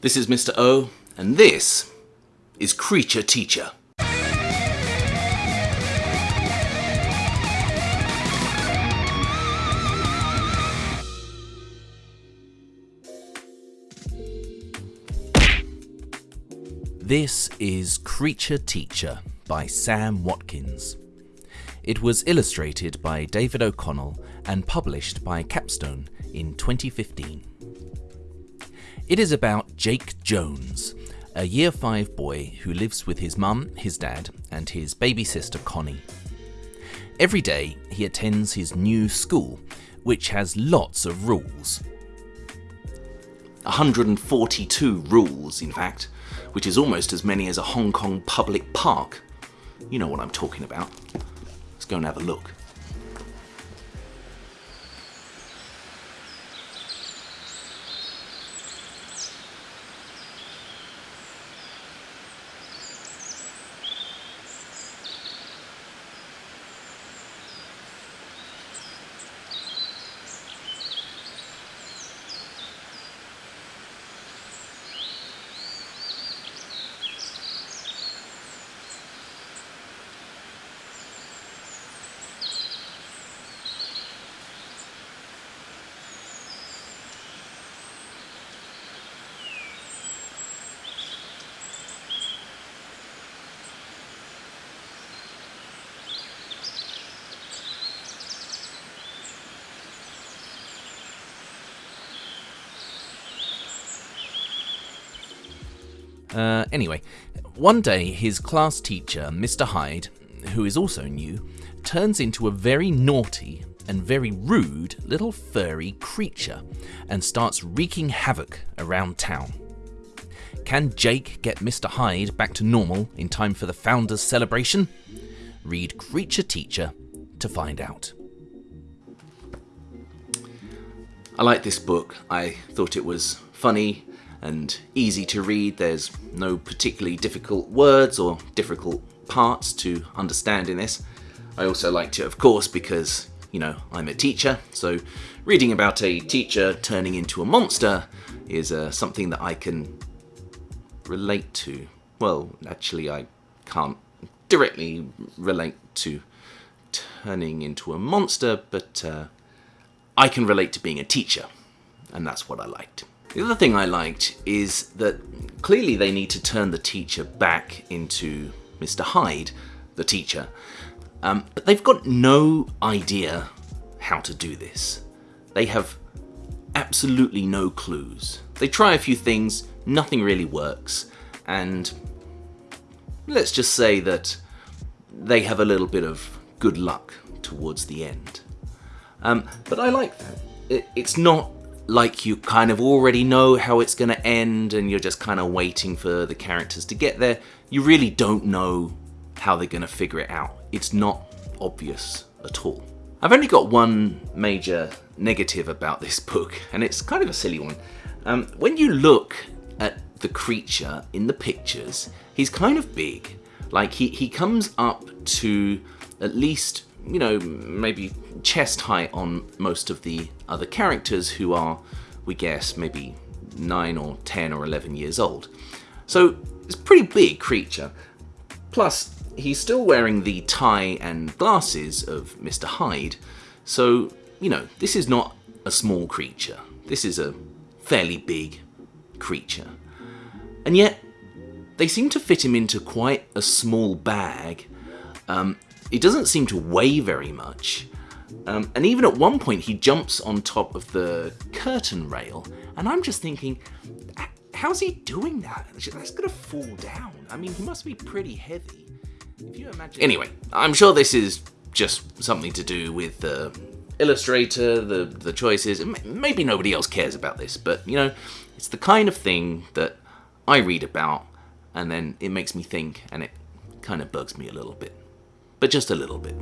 This is Mr. O, and this is Creature Teacher. This is Creature Teacher by Sam Watkins. It was illustrated by David O'Connell and published by Capstone in 2015. It is about Jake Jones, a year 5 boy who lives with his mum, his dad, and his baby sister Connie. Every day he attends his new school, which has lots of rules. 142 rules, in fact, which is almost as many as a Hong Kong public park. You know what I'm talking about. Let's go and have a look. Uh, anyway, one day his class teacher, Mr. Hyde, who is also new, turns into a very naughty and very rude little furry creature and starts wreaking havoc around town. Can Jake get Mr. Hyde back to normal in time for the Founders celebration? Read Creature Teacher to find out. I like this book. I thought it was funny and easy to read. There's no particularly difficult words or difficult parts to understand in this. I also liked it, of course, because, you know, I'm a teacher, so reading about a teacher turning into a monster is uh, something that I can relate to. Well, actually, I can't directly relate to turning into a monster, but uh, I can relate to being a teacher, and that's what I liked. The other thing I liked is that clearly they need to turn the teacher back into Mr. Hyde, the teacher, um, but they've got no idea how to do this. They have absolutely no clues. They try a few things, nothing really works, and let's just say that they have a little bit of good luck towards the end. Um, but I like that. It, it's not like you kind of already know how it's going to end and you're just kind of waiting for the characters to get there. You really don't know how they're going to figure it out. It's not obvious at all. I've only got one major negative about this book, and it's kind of a silly one. Um, when you look at the creature in the pictures, he's kind of big. Like, he, he comes up to at least you know, maybe chest height on most of the other characters who are, we guess, maybe 9 or 10 or 11 years old. So it's a pretty big creature. Plus, he's still wearing the tie and glasses of Mr. Hyde, so, you know, this is not a small creature. This is a fairly big creature. And yet, they seem to fit him into quite a small bag, um, he doesn't seem to weigh very much. Um, and even at one point he jumps on top of the curtain rail and I'm just thinking, how's he doing that? That's gonna fall down. I mean, he must be pretty heavy. If you imagine... Anyway, I'm sure this is just something to do with the illustrator, the, the choices. Maybe nobody else cares about this, but you know, it's the kind of thing that I read about and then it makes me think and it kind of bugs me a little bit but just a little bit.